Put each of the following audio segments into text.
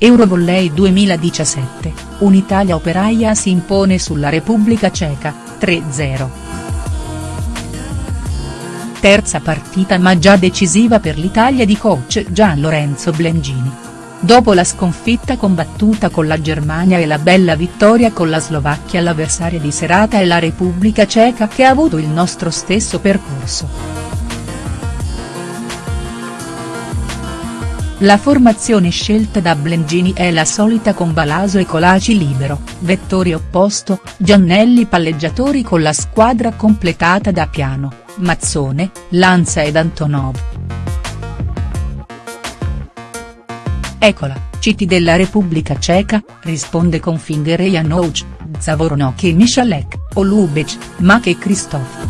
Eurovolley 2017, un'Italia operaia si impone sulla Repubblica Ceca, 3-0. Terza partita ma già decisiva per l'Italia di coach Gian Lorenzo Blengini. Dopo la sconfitta combattuta con la Germania e la bella vittoria con la Slovacchia l'avversaria di serata è la Repubblica Ceca che ha avuto il nostro stesso percorso. La formazione scelta da Blengini è la solita con Balaso e Colaci libero, Vettori opposto, Giannelli palleggiatori con la squadra completata da Piano, Mazzone, Lanza ed Antonov. Eccola, citi della Repubblica Ceca, risponde con Finger Janouch, Zavornok e Michalek, Olubec, Mak e Krzysztof.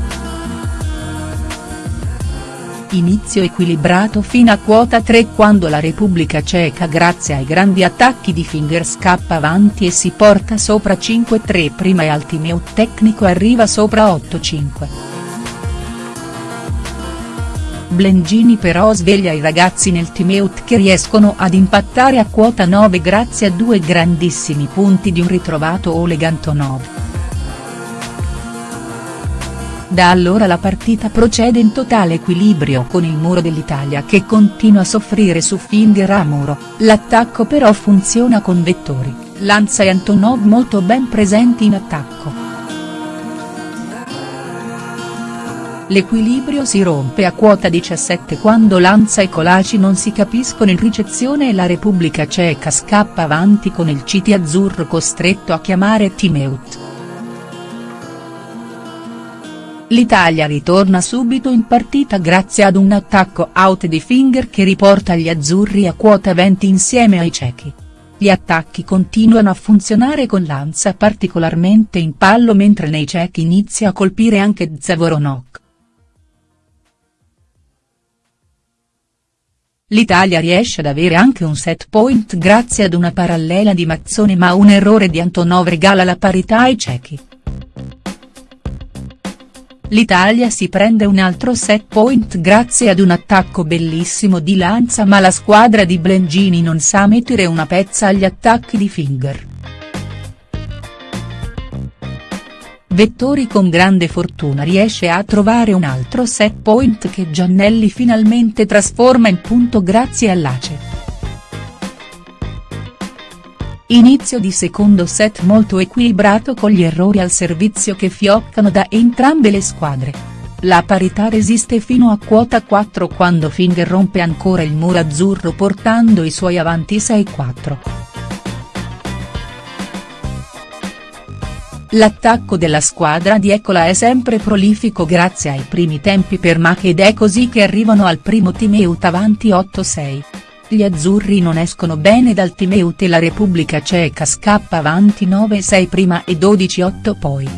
Inizio equilibrato fino a quota 3 quando la Repubblica Ceca grazie ai grandi attacchi di Finger scappa avanti e si porta sopra 5-3 prima e Altimeo tecnico arriva sopra 8-5. Blengini però sveglia i ragazzi nel teamout che riescono ad impattare a quota 9 grazie a due grandissimi punti di un ritrovato Oleg Antonov. Da allora la partita procede in totale equilibrio con il muro dell'Italia che continua a soffrire su Finger a muro, l'attacco però funziona con Vettori, Lanza e Antonov molto ben presenti in attacco. L'equilibrio si rompe a quota 17 quando Lanza e Colaci non si capiscono in ricezione e la Repubblica Ceca scappa avanti con il Citi azzurro costretto a chiamare timeout. L'Italia ritorna subito in partita grazie ad un attacco out di Finger che riporta gli azzurri a quota 20 insieme ai cechi. Gli attacchi continuano a funzionare con Lanza particolarmente in pallo mentre nei cechi inizia a colpire anche Zavoronok. L'Italia riesce ad avere anche un set point grazie ad una parallela di Mazzone ma un errore di Antonov regala la parità ai cechi. L'Italia si prende un altro set point grazie ad un attacco bellissimo di Lanza ma la squadra di Blengini non sa mettere una pezza agli attacchi di Finger. Vettori con grande fortuna riesce a trovare un altro set point che Giannelli finalmente trasforma in punto grazie all'Ace. Inizio di secondo set molto equilibrato con gli errori al servizio che fioccano da entrambe le squadre. La parità resiste fino a quota 4 quando Finger rompe ancora il muro azzurro portando i suoi avanti 6-4. L'attacco della squadra di Ecola è sempre prolifico grazie ai primi tempi per Mach ed è così che arrivano al primo team out avanti 8-6. Gli azzurri non escono bene dal teamout e la Repubblica Ceca scappa avanti 9-6 prima e 12-8 poi.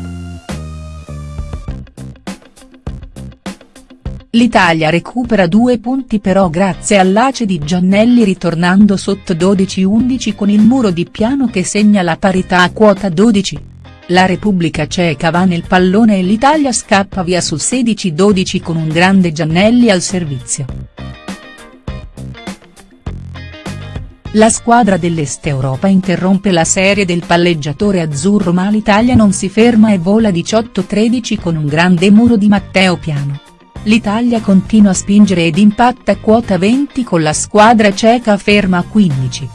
L'Italia recupera due punti però grazie all'ace di Giannelli ritornando sotto 12-11 con il muro di piano che segna la parità a quota 12. La Repubblica Ceca va nel pallone e l'Italia scappa via sul 16-12 con un grande Giannelli al servizio. La squadra dell'Est Europa interrompe la serie del palleggiatore azzurro ma l'Italia non si ferma e vola 18-13 con un grande muro di Matteo Piano. L'Italia continua a spingere ed impatta quota 20 con la squadra ceca ferma a 15.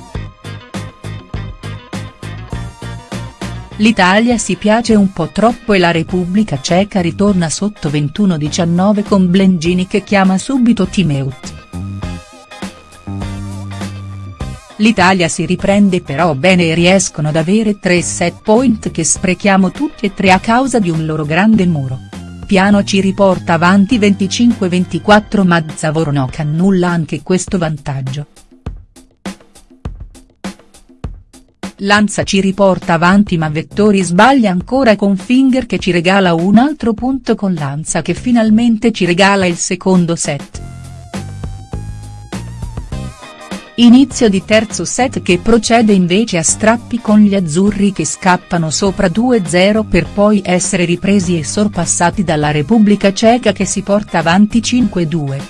L'Italia si piace un po' troppo e la Repubblica Ceca ritorna sotto 21-19 con Blengini che chiama subito Timeut. L'Italia si riprende però bene e riescono ad avere tre set point che sprechiamo tutti e tre a causa di un loro grande muro. Piano ci riporta avanti 25-24 ma Zavornok annulla anche questo vantaggio. Lanza ci riporta avanti ma Vettori sbaglia ancora con Finger che ci regala un altro punto con Lanza che finalmente ci regala il secondo set. Inizio di terzo set che procede invece a strappi con gli azzurri che scappano sopra 2-0 per poi essere ripresi e sorpassati dalla Repubblica Ceca che si porta avanti 5-2.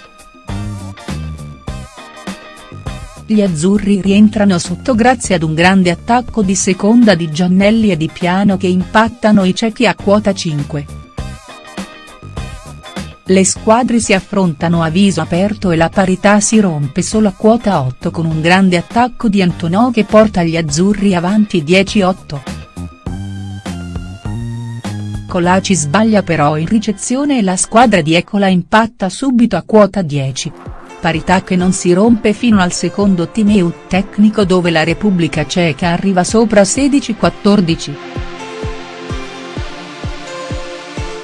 Gli azzurri rientrano sotto grazie ad un grande attacco di seconda di Giannelli e di Piano che impattano i cechi a quota 5. Le squadre si affrontano a viso aperto e la parità si rompe solo a quota 8 con un grande attacco di Antonò che porta gli azzurri avanti 10-8. Colaci sbaglia però in ricezione e la squadra di Ecola impatta subito a quota 10 parità che non si rompe fino al secondo timeout tecnico dove la Repubblica Ceca arriva sopra 16-14.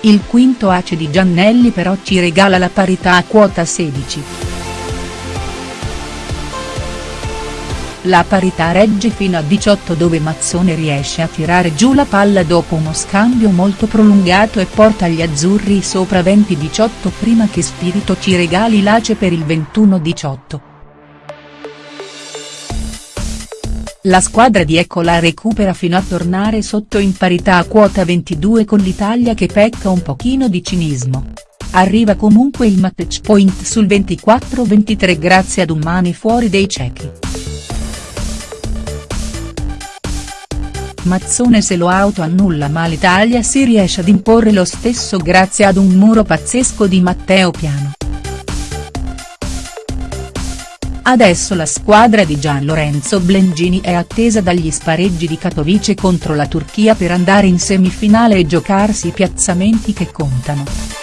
Il quinto ace di Giannelli però ci regala la parità a quota 16. La parità regge fino a 18 dove Mazzone riesce a tirare giù la palla dopo uno scambio molto prolungato e porta gli azzurri sopra 20-18 prima che Spirito ci regali l'ace per il 21-18. La squadra di Ecola recupera fino a tornare sotto in parità a quota 22 con l'Italia che pecca un pochino di cinismo. Arriva comunque il match point sul 24-23 grazie ad un mani fuori dei cechi. Mazzone se lo autoannulla ma l'Italia si riesce ad imporre lo stesso grazie ad un muro pazzesco di Matteo Piano. Adesso la squadra di Gian Lorenzo Blengini è attesa dagli spareggi di Katowice contro la Turchia per andare in semifinale e giocarsi i piazzamenti che contano.